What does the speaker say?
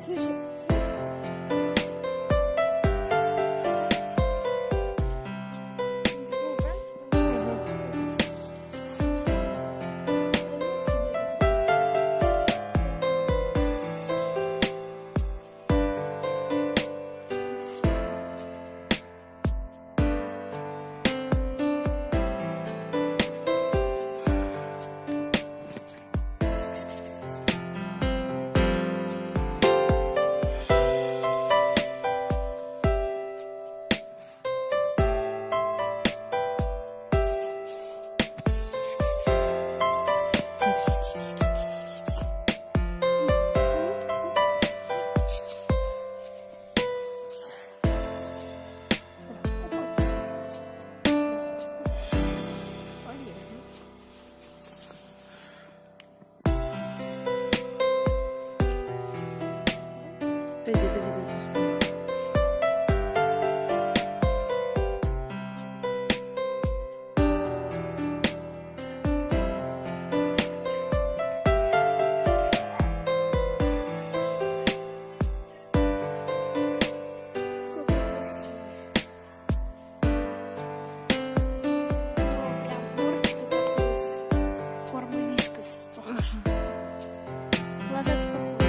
谢谢。was it?